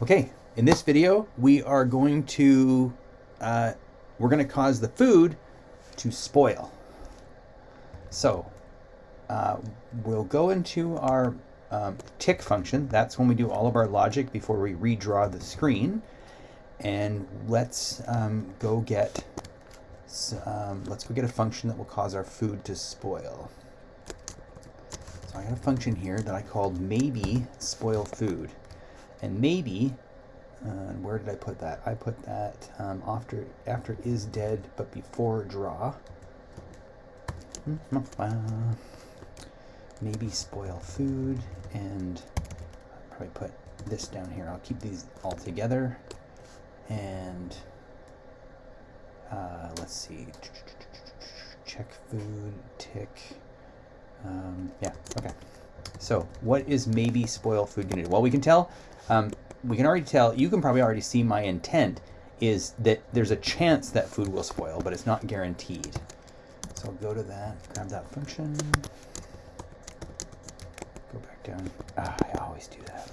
Okay, in this video, we are going to, uh, we're going to cause the food to spoil. So, uh, we'll go into our um, tick function. That's when we do all of our logic before we redraw the screen. And let's um, go get, um, let's go get a function that will cause our food to spoil. So I have a function here that I called maybe spoil food. And maybe, uh, where did I put that? I put that um, after, after is dead, but before draw. Maybe spoil food, and probably put this down here. I'll keep these all together. And uh, let's see. Check food, tick. Um, yeah, okay. So what is maybe spoil food going to do? Well, we can tell um, we can already tell, you can probably already see my intent is that there's a chance that food will spoil, but it's not guaranteed. So I'll go to that, grab that function, go back down. Ah, I always do that.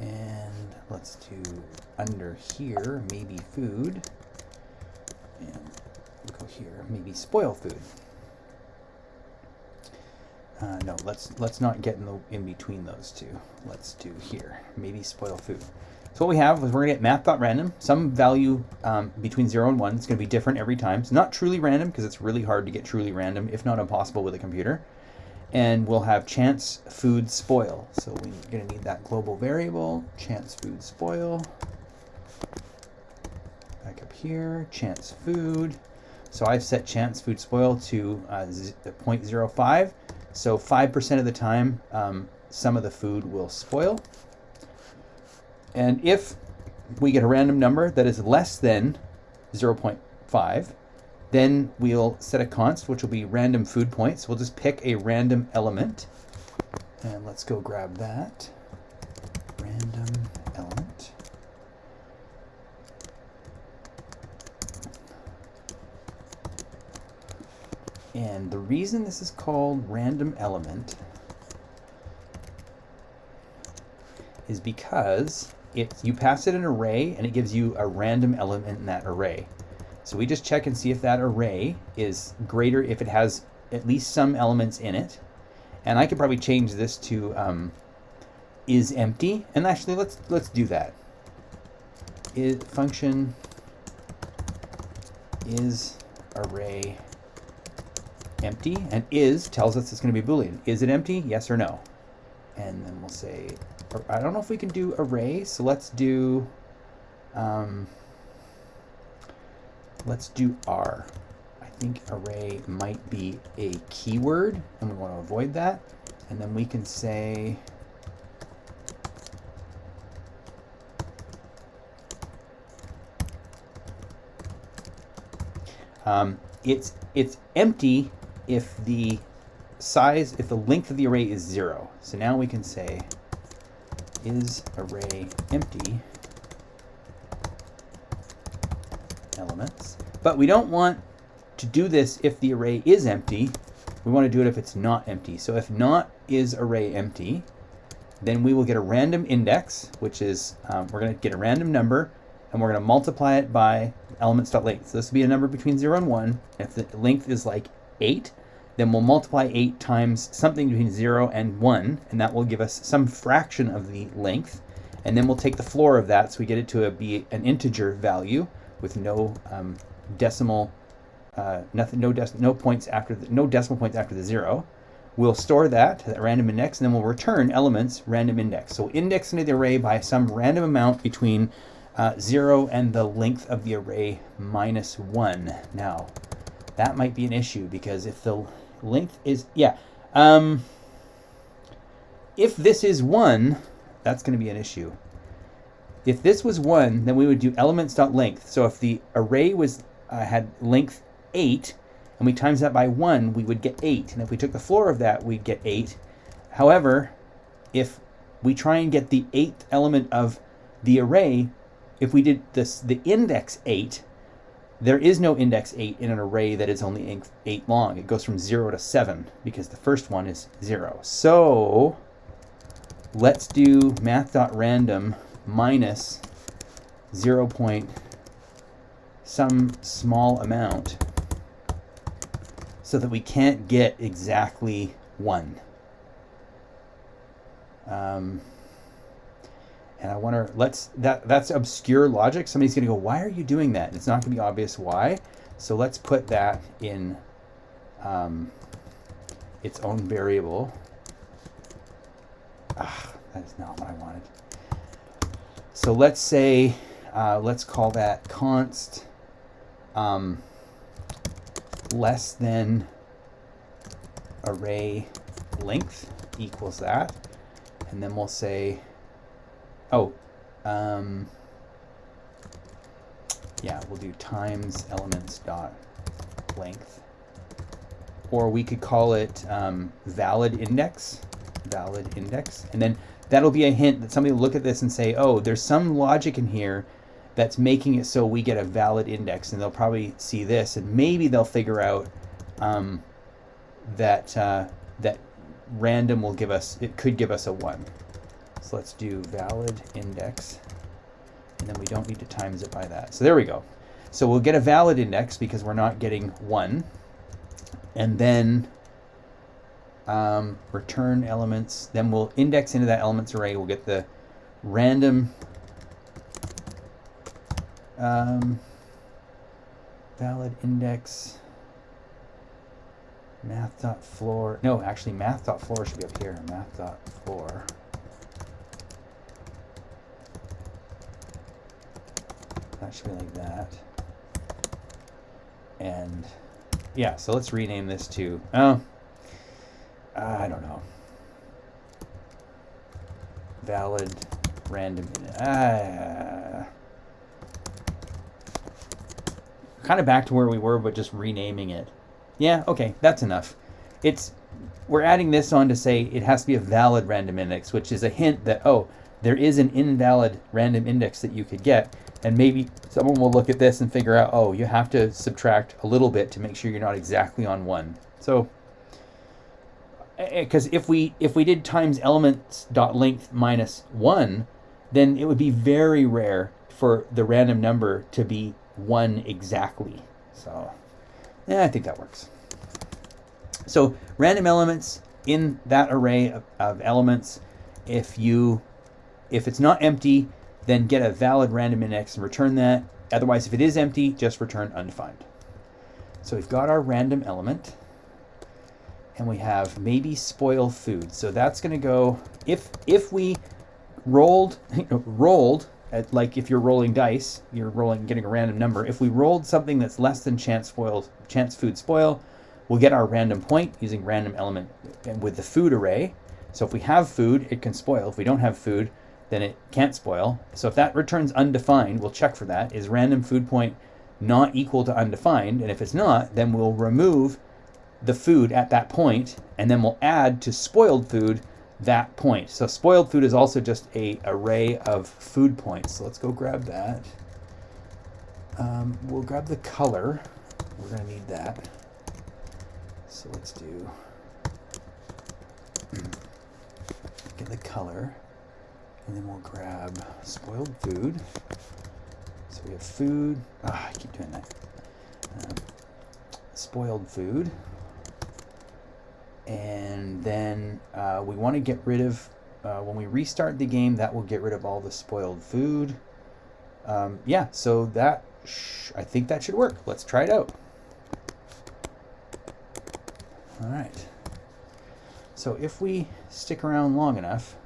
And let's do under here, maybe food. And go here, maybe spoil food. Uh, no, let's let's not get in the in between those two. Let's do here, maybe spoil food. So what we have is we're gonna get math.random, some value um, between zero and one. It's gonna be different every time. It's not truly random because it's really hard to get truly random, if not impossible with a computer. And we'll have chance food spoil. So we're gonna need that global variable, chance food spoil. Back up here, chance food. So I've set chance food spoil to uh, 0.05. So 5% of the time, um, some of the food will spoil. And if we get a random number that is less than 0.5, then we'll set a const, which will be random food points. We'll just pick a random element. And let's go grab that. Random element. And the reason this is called random element is because it, you pass it an array and it gives you a random element in that array. So we just check and see if that array is greater, if it has at least some elements in it. And I could probably change this to um, is empty. And actually, let's let's do that. Is function is array empty, and is tells us it's going to be Boolean. Is it empty? Yes or no. And then we'll say, I don't know if we can do array, so let's do, um, let's do R. I think array might be a keyword, and we want to avoid that. And then we can say, um, it's it's empty if the size, if the length of the array is zero. So now we can say is array empty elements. But we don't want to do this if the array is empty. We want to do it if it's not empty. So if not is array empty, then we will get a random index, which is, um, we're going to get a random number, and we're going to multiply it by elements.length. So this will be a number between 0 and 1. If the length is like 8, then we'll multiply 8 times something between 0 and 1, and that will give us some fraction of the length. And then we'll take the floor of that, so we get it to a, be an integer value with no um, decimal, uh, nothing, no, dec no points after the, no decimal points after the zero. We'll store that, that random index, and then we'll return elements random index. So index into the array by some random amount between uh, 0 and the length of the array minus 1. Now, that might be an issue because if the length is, yeah, um, if this is 1, that's going to be an issue. If this was 1, then we would do elements.length. So if the array was uh, had length 8, and we times that by 1, we would get 8. And if we took the floor of that, we'd get 8. However, if we try and get the 8th element of the array, if we did this the index 8, there is no index 8 in an array that is only 8 long. It goes from 0 to 7 because the first one is 0. So let's do math.random minus 0 point some small amount so that we can't get exactly 1. Um, and I wonder, let's, that, that's obscure logic. Somebody's going to go, why are you doing that? It's not going to be obvious why. So let's put that in um, its own variable. Ah, that is not what I wanted. So let's say, uh, let's call that const um, less than array length equals that. And then we'll say Oh, um, yeah, we'll do times elements dot length. Or we could call it um, valid index, valid index. And then that'll be a hint that somebody will look at this and say, oh, there's some logic in here that's making it so we get a valid index. And they'll probably see this and maybe they'll figure out um, that, uh, that random will give us, it could give us a one. So let's do valid index, and then we don't need to times it by that. So there we go. So we'll get a valid index because we're not getting one, and then um, return elements. Then we'll index into that elements array. We'll get the random um, valid index math.floor. No, actually math.floor should be up here. Math.floor. Be like that. And yeah, so let's rename this to, oh, I don't know. Valid random, uh, kind of back to where we were, but just renaming it. Yeah, okay, that's enough. It's, we're adding this on to say it has to be a valid random index, which is a hint that, oh, there is an invalid random index that you could get. And maybe someone will look at this and figure out, oh, you have to subtract a little bit to make sure you're not exactly on one. So, eh, because if we if we did times elements dot length minus one, then it would be very rare for the random number to be one exactly. So, yeah, I think that works. So random elements in that array of, of elements, if you if it's not empty, then get a valid random index and return that. Otherwise, if it is empty, just return undefined. So we've got our random element and we have maybe spoil food. So that's going to go, if if we rolled, rolled, at, like if you're rolling dice, you're rolling, getting a random number. If we rolled something that's less than chance spoiled, chance food spoil, we'll get our random point using random element with the food array. So if we have food, it can spoil. If we don't have food, then it can't spoil. So if that returns undefined, we'll check for that. Is random food point not equal to undefined? And if it's not, then we'll remove the food at that point, and then we'll add to spoiled food that point. So spoiled food is also just a array of food points. So let's go grab that. Um, we'll grab the color. We're to need that. So let's do get the color. And then we'll grab spoiled food. So we have food. Ah, I keep doing that. Um, spoiled food. And then uh, we want to get rid of, uh, when we restart the game, that will get rid of all the spoiled food. Um, yeah, so that, I think that should work. Let's try it out. All right. So if we stick around long enough,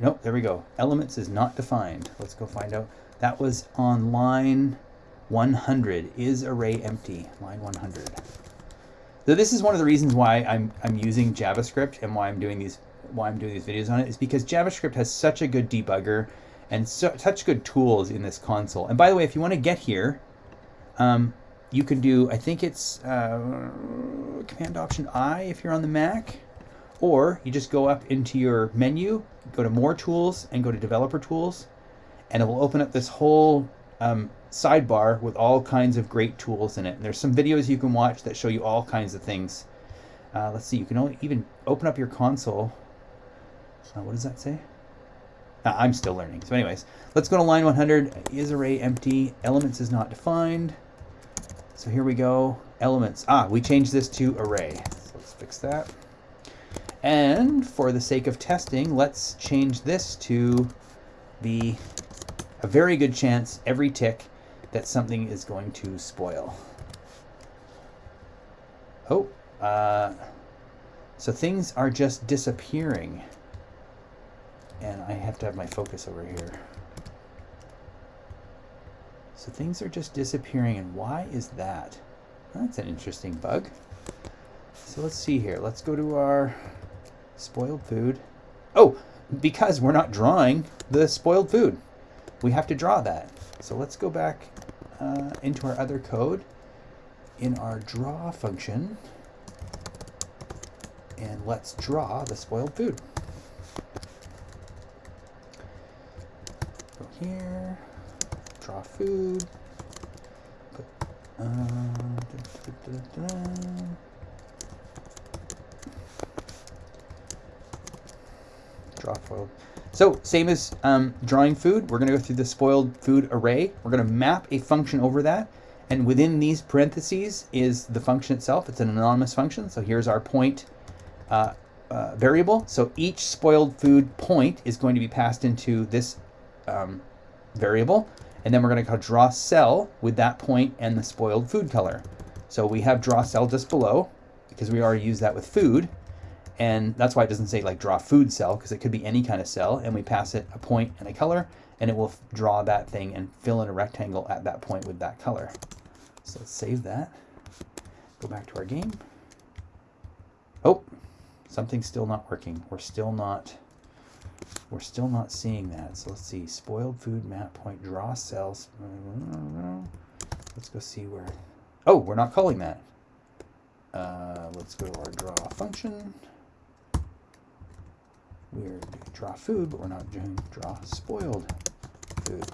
Oh, no, there we go. Elements is not defined. Let's go find out. That was on line 100. Is array empty? Line 100. So this is one of the reasons why I'm, I'm using JavaScript and why I'm doing these why I'm doing these videos on it is because JavaScript has such a good debugger and so, such good tools in this console. And by the way, if you want to get here, um, you can do, I think it's uh, Command Option I if you're on the Mac, or you just go up into your menu go to more tools and go to developer tools and it will open up this whole um, sidebar with all kinds of great tools in it. And there's some videos you can watch that show you all kinds of things. Uh, let's see, you can only even open up your console. Uh, what does that say? Uh, I'm still learning. So anyways, let's go to line 100. Is array empty? Elements is not defined. So here we go. Elements. Ah, we changed this to array. So let's fix that. And for the sake of testing, let's change this to be a very good chance every tick that something is going to spoil. Oh, uh, so things are just disappearing. And I have to have my focus over here. So things are just disappearing, and why is that? That's an interesting bug. So let's see here. Let's go to our spoiled food. Oh, because we're not drawing the spoiled food. We have to draw that. So let's go back uh, into our other code in our draw function and let's draw the spoiled food. Go here, draw food, put, uh, da, da, da, So same as um, drawing food, we're going to go through the spoiled food array. We're going to map a function over that. And within these parentheses is the function itself. It's an anonymous function. So here's our point uh, uh, variable. So each spoiled food point is going to be passed into this um, variable. And then we're going to call draw cell with that point and the spoiled food color. So we have draw cell just below because we already used that with food. And that's why it doesn't say like draw food cell because it could be any kind of cell. And we pass it a point and a color and it will draw that thing and fill in a rectangle at that point with that color. So let's save that. Go back to our game. Oh, something's still not working. We're still not we're still not seeing that. So let's see, spoiled food map point draw cells. Let's go see where. Oh, we're not calling that. Uh, let's go to our draw function. We're doing draw food, but we're not doing draw spoiled food.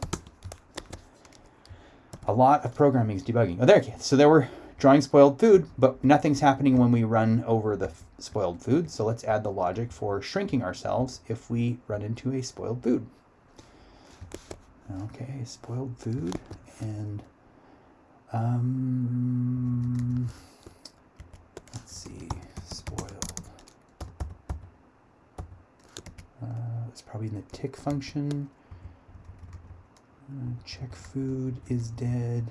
A lot of programming is debugging. Oh, there. So there we're drawing spoiled food, but nothing's happening when we run over the spoiled food. So let's add the logic for shrinking ourselves if we run into a spoiled food. Okay, spoiled food and um, let's see, spoiled. Uh, it's probably in the tick function. Uh, check food is dead.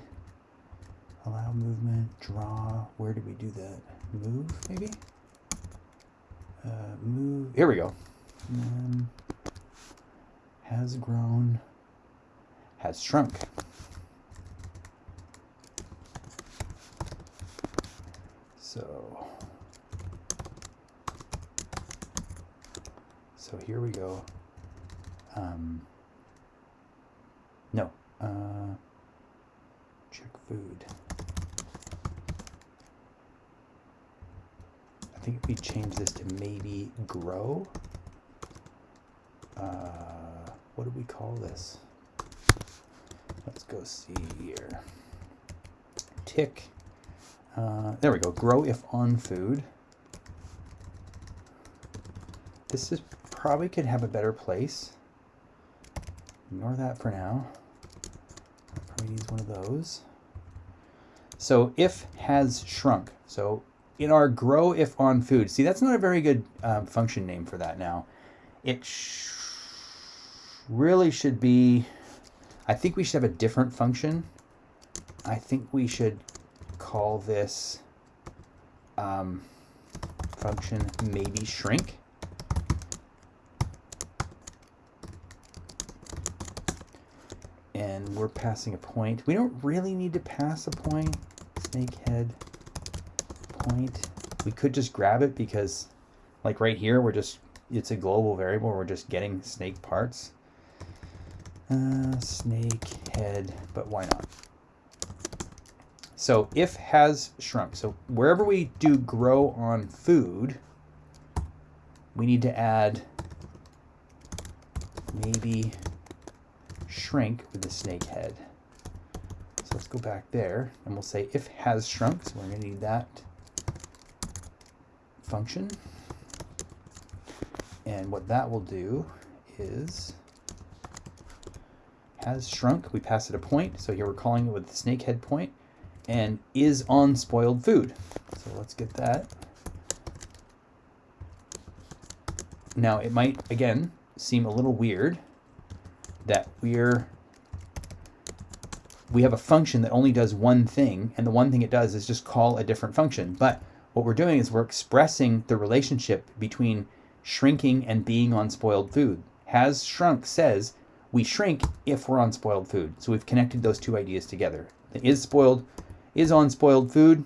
Allow movement, draw. Where did we do that? Move, maybe? Uh, move. Here we go. Um, has grown. Has shrunk. So, so here we go. Um, no, uh, check food. I think if we change this to maybe grow, uh, what do we call this? Let's go see here. Tick. Uh, there we go. Grow if on food. This is probably could have a better place. Ignore that for now. Probably needs one of those. So if has shrunk. So in our grow if on food. See, that's not a very good um, function name for that now. It sh really should be, I think we should have a different function. I think we should call this um, function maybe shrink. And we're passing a point. We don't really need to pass a point. Snakehead point. We could just grab it because like right here, we're just, it's a global variable. We're just getting snake parts. Uh, snake head, but why not? So if has shrunk. So wherever we do grow on food, we need to add maybe shrink with the snake head. So let's go back there and we'll say if has shrunk. So we're going to need that function. And what that will do is has shrunk. We pass it a point. So here we're calling it with the snakehead point and is on spoiled food. So let's get that. Now it might, again, seem a little weird that we're we have a function that only does one thing, and the one thing it does is just call a different function. But what we're doing is we're expressing the relationship between shrinking and being on spoiled food. Has shrunk says we shrink if we're on spoiled food. So we've connected those two ideas together. The is spoiled is on spoiled food.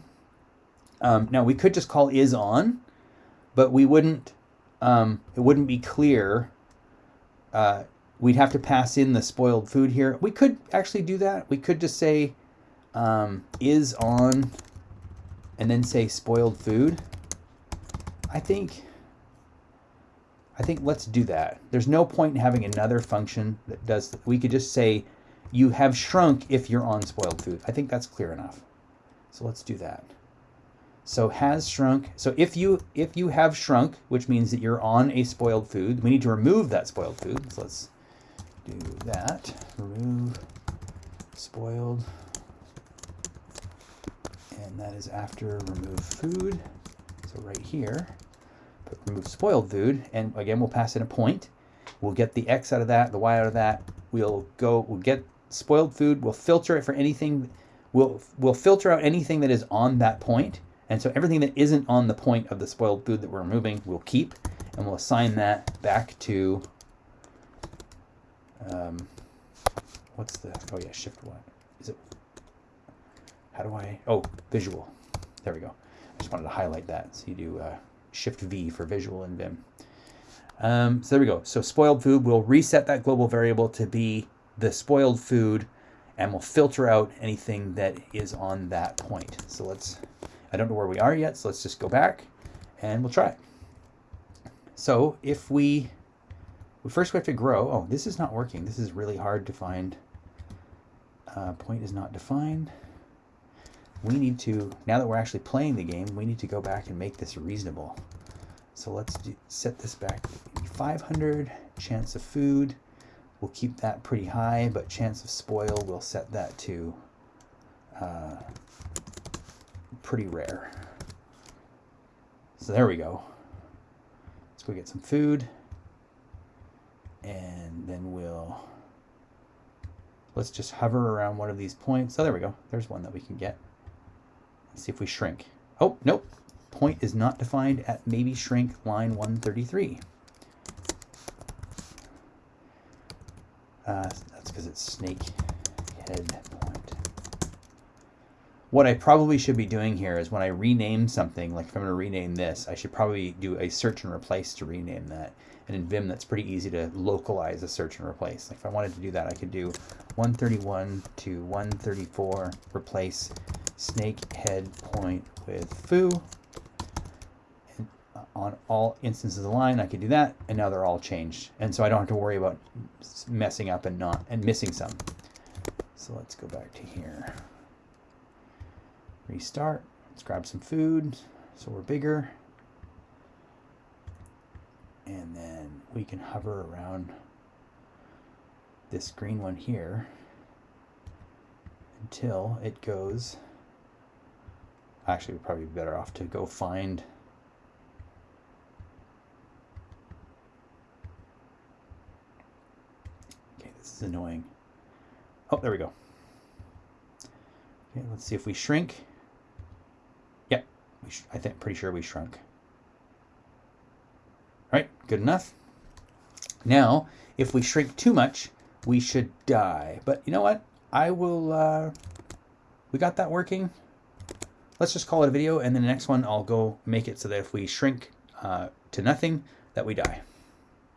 Um, now we could just call is on, but we wouldn't. Um, it wouldn't be clear. Uh, we'd have to pass in the spoiled food here. We could actually do that. We could just say um, is on and then say spoiled food. I think I think let's do that. There's no point in having another function that does, we could just say you have shrunk if you're on spoiled food. I think that's clear enough. So let's do that. So has shrunk. So if you if you have shrunk, which means that you're on a spoiled food, we need to remove that spoiled food. So let's do that. Remove spoiled. And that is after remove food. So right here, put remove spoiled food. And again, we'll pass in a point. We'll get the X out of that, the Y out of that. We'll go, we'll get spoiled food. We'll filter it for anything. We'll, we'll filter out anything that is on that point. And so everything that isn't on the point of the spoiled food that we're removing, we'll keep. And we'll assign that back to um, what's the, oh yeah, shift what? Is it, how do I, oh, visual. There we go. I just wanted to highlight that. So you do uh, shift V for visual in Vim. Um, so there we go. So spoiled food, we'll reset that global variable to be the spoiled food and we'll filter out anything that is on that point. So let's, I don't know where we are yet, so let's just go back and we'll try. So if we we first we have to grow. Oh, this is not working. This is really hard to find. Uh, point is not defined. We need to, now that we're actually playing the game, we need to go back and make this reasonable. So let's do, set this back 500. Chance of food, we'll keep that pretty high, but chance of spoil, we'll set that to uh, pretty rare. So there we go. Let's go get some food and then we'll let's just hover around one of these points. So there we go. There's one that we can get. Let's see if we shrink. Oh, nope. Point is not defined at maybe shrink line 133. Uh, that's because it's snake head point. What I probably should be doing here is when I rename something, like if I'm going to rename this, I should probably do a search and replace to rename that. And in Vim, that's pretty easy to localize a search and replace. Like if I wanted to do that, I could do 131 to 134, replace snake head point with foo. And uh, on all instances of the line, I could do that, and now they're all changed. And so I don't have to worry about messing up and not and missing some. So let's go back to here. Restart. Let's grab some food so we're bigger and then we can hover around this green one here until it goes actually we're probably better off to go find okay this is annoying. Oh there we go. Okay let's see if we shrink. Yep we I think pretty sure we shrunk Right, good enough. Now, if we shrink too much, we should die. But you know what? I will, uh, we got that working. Let's just call it a video, and then the next one I'll go make it so that if we shrink uh, to nothing, that we die.